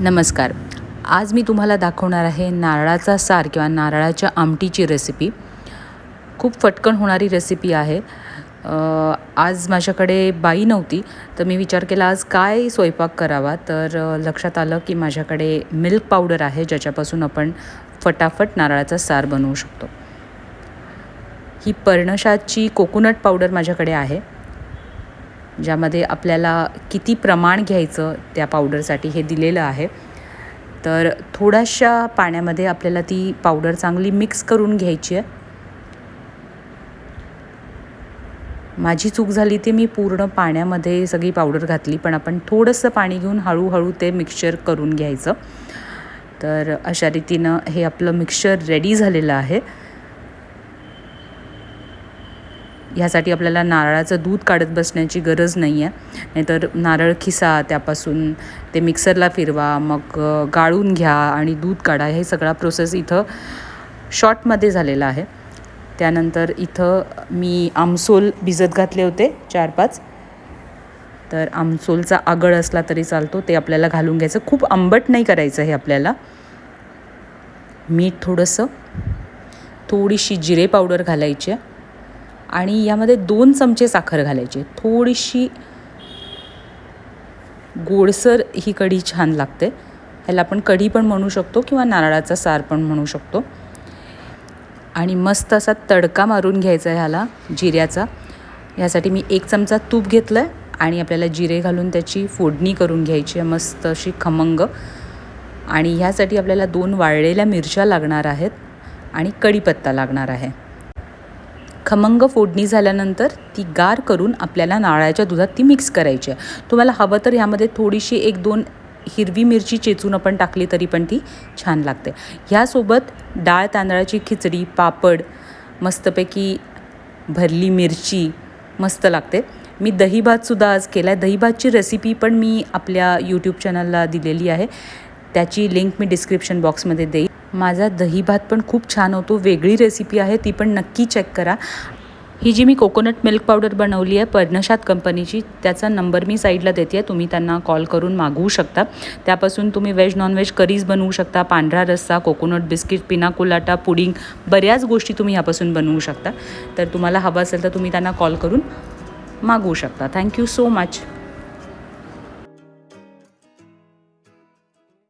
नमस्कार. आज मी तुम्हाला दाखवणार आहे नारळाचा सार किंवा नारळाच्या आमटीची रेसिपी खूप फटकन होणारी रेसिपी आहे. आज माझ्याकडे बाई नव्हती तर मी विचार केला आज काय स्वयंपाक करावा? तर लक्षात आलं की माझ्याकडे मिल्क पावडर आहे ज्याच्यापासून आपण फटाफट नारळाचा सार बनवू शकतो. ही पर्णशाची कोकोनट पावडर माझ्याकडे आहे. ज्यामध्ये आपल्याला किती प्रमाण घ्यायचं त्या पावडरसाठी हे दिलेलं आहे. तर थोड्याशा पाण्यामध्ये आपल्याला ती पावडर चांगली मिक्स करून घ्यायची आहे. माझी चूक झाली ती मी पूर्ण पाण्यामध्ये सगळी पावडर घातली पण आपण थोडंसं पाणी घेऊन हळूहळू ते मिक्सचर करून घ्यायचं. तर अशा रीतीनं हे आपलं मिक्सचर रेडी झालेलं आहे. ह्यासाठी आपल्याला नारळाचं दूध काढत बसण्याची गरज नाही आहे नाहीतर नारळ खिसा त्यापासून ते मिक्सरला फिरवा मग गाळून घ्या आणि दूध काढा. हे सगळा प्रोसेस इथं शॉर्टमध्ये झालेला आहे. त्यानंतर इथं मी आमसोल भिजत घातले होते चार पाच तर आमसोलचा आगळ असला तरी चालतो. ते आपल्याला घालून घ्यायचं. खूप आंबट नाही करायचं हे आपल्याला. मीठ थोडंसं थोडीशी जिरे पावडर घालायची आहे. आणि यामध्ये दोन चमचे साखर घालायची. थोडीशी गोडसर ही कढी छान लागते. ह्याला आपण कढी पण म्हणू शकतो किंवा नारळाचा सार पण म्हणू शकतो. आणि मस्त असा तडका मारून घ्यायचा आहे ह्याला जिऱ्याचा. ह्यासाठी मी एक चमचा तूप घेतलं आहे आणि आपल्याला जिरे घालून त्याची फोडणी करून घ्यायची आहे मस्त अशी खमंग. आणि ह्यासाठी आपल्याला दोन वाळलेल्या मिरच्या लागणार आहेत आणि कढीपत्ता लागणार आहे. खमंग फोडणी झाल्यानंतर ती गार करून आपल्याला नारळाच्या दुधात ती मिक्स करायची आहे. तुम्हाला हवं तर ह्यामध्ये थोडीशी एक दोन हिरवी मिरची चेचून आपण टाकली तरी पण ती छान लागते. ह्यासोबत डाळ तांदळाची खिचडी पापड मस्तपैकी भरली मिरची मस्त लागते. मी दहीभातसुद्धा आज केला आहे दहीभातची रेसिपी पण मी आपल्या यूट्यूब चॅनलला दिलेली आहे. त्याची लिंक मी डिस्क्रिप्शन बॉक्समध्ये देईन. माझा दहीभात पण खूप छान होतो वेगळी रेसिपी आहे ती पण नक्की चेक करा. ही जी मी कोकोनट मिल्क पावडर बनवली आहे पर्णशात कंपनीची त्याचा नंबर मी साईडला देते आहे तुम्ही त्यांना कॉल करून मागवू शकता. त्यापासून तुम्ही व्हेज नॉनव्हेज करीज बनवू शकता पांढरा रस्सा कोकोनट बिस्किट पिना कोलाटा पुडिंग बऱ्याच गोष्टी तुम्ही ह्यापासून बनवू शकता. तर तुम्हाला हवं असेल तर तुम्ही त्यांना कॉल करून मागवू शकता. Thank you so much